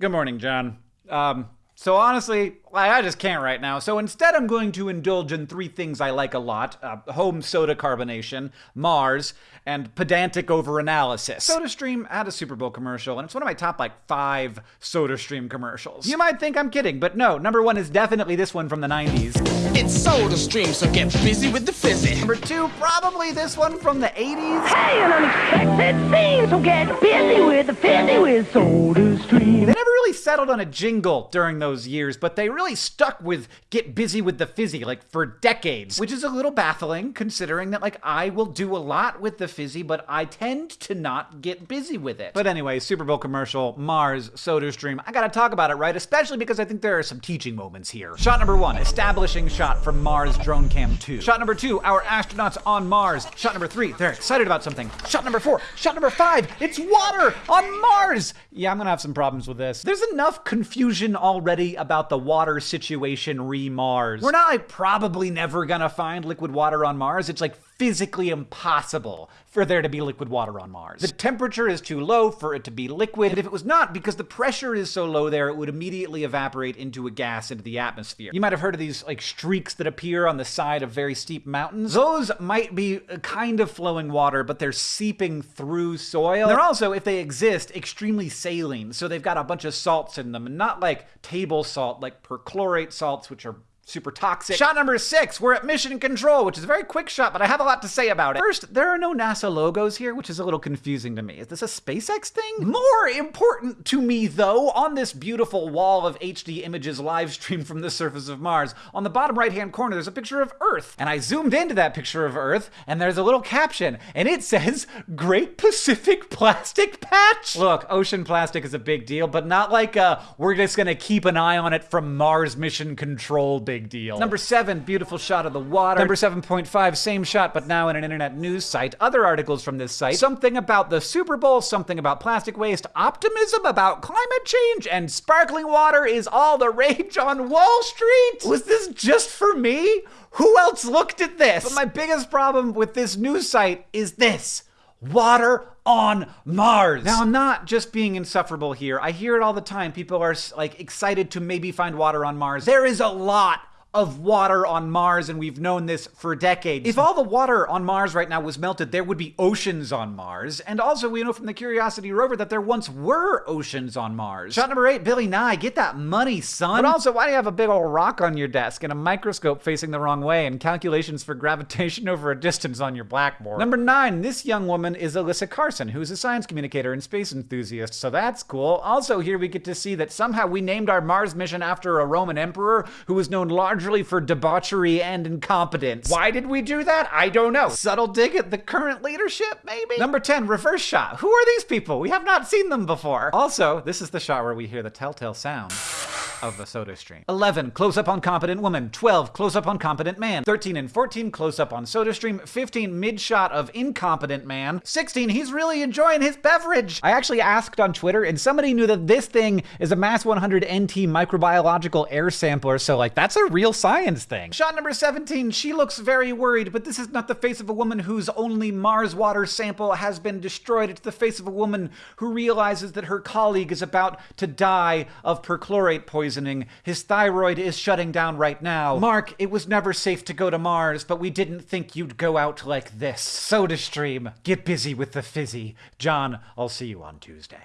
Good morning, John. Um, so honestly, I just can't right now. So instead, I'm going to indulge in three things I like a lot uh, home soda carbonation, Mars, and pedantic overanalysis. SodaStream had a Super Bowl commercial, and it's one of my top like five SodaStream commercials. You might think I'm kidding, but no, number one is definitely this one from the 90s. It's SodaStream, so get busy with the fizzy. Number two, probably this one from the 80s. Hey, an unexpected scene, so get busy with the fizzy with SodaStream. Settled on a jingle during those years, but they really stuck with get busy with the fizzy like for decades, which is a little baffling considering that like I will do a lot with the fizzy, but I tend to not get busy with it. But anyway, Super Bowl commercial, Mars, SodaStream. I gotta talk about it, right? Especially because I think there are some teaching moments here. Shot number one, establishing shot from Mars Drone Cam 2. Shot number two, our astronauts on Mars. Shot number three, they're excited about something. Shot number four, shot number five, it's water on Mars! Yeah, I'm gonna have some problems with this. There's enough confusion already about the water situation re Mars. We're not like probably never gonna find liquid water on Mars. It's like physically impossible for there to be liquid water on Mars. The temperature is too low for it to be liquid, and if it was not, because the pressure is so low there, it would immediately evaporate into a gas into the atmosphere. You might have heard of these like streaks that appear on the side of very steep mountains. Those might be a kind of flowing water, but they're seeping through soil. They're also, if they exist, extremely saline, so they've got a bunch of salts in them, and not like table salt, like perchlorate salts, which are super toxic. Shot number six, we're at mission control, which is a very quick shot, but I have a lot to say about it. First, there are no NASA logos here, which is a little confusing to me. Is this a SpaceX thing? More important to me, though, on this beautiful wall of HD images live streamed from the surface of Mars, on the bottom right hand corner, there's a picture of Earth. And I zoomed into that picture of Earth, and there's a little caption, and it says, Great Pacific Plastic Patch. Look, ocean plastic is a big deal, but not like uh, we're just gonna keep an eye on it from Mars mission control big big deal. Number seven, beautiful shot of the water. Number 7.5, same shot, but now in an internet news site. Other articles from this site. Something about the Super Bowl, something about plastic waste, optimism about climate change, and sparkling water is all the rage on Wall Street. Was this just for me? Who else looked at this? But my biggest problem with this news site is this water on Mars. Now, I'm not just being insufferable here. I hear it all the time. People are like excited to maybe find water on Mars. There is a lot of water on Mars, and we've known this for decades. If all the water on Mars right now was melted, there would be oceans on Mars. And also, we know from the Curiosity rover that there once were oceans on Mars. Shot number eight, Billy Nye, get that money, son. But also, why do you have a big old rock on your desk and a microscope facing the wrong way and calculations for gravitation over a distance on your blackboard? Number nine, this young woman is Alyssa Carson, who's a science communicator and space enthusiast, so that's cool. Also, here we get to see that somehow we named our Mars mission after a Roman emperor who was known largely largely for debauchery and incompetence. Why did we do that? I don't know. Subtle dig at the current leadership, maybe? Number 10, reverse shot. Who are these people? We have not seen them before. Also, this is the shot where we hear the telltale sound of the SodaStream. 11, close up on competent woman. 12, close up on competent man. 13 and 14, close up on SodaStream. 15, mid shot of incompetent man. 16, he's really enjoying his beverage. I actually asked on Twitter, and somebody knew that this thing is a MAS-100 NT microbiological air sampler, so like that's a real science thing. Shot number 17, she looks very worried, but this is not the face of a woman whose only Mars water sample has been destroyed. It's the face of a woman who realizes that her colleague is about to die of perchlorate poisoning poisoning. His thyroid is shutting down right now. Mark, it was never safe to go to Mars, but we didn't think you'd go out like this. SodaStream, get busy with the fizzy. John, I'll see you on Tuesday.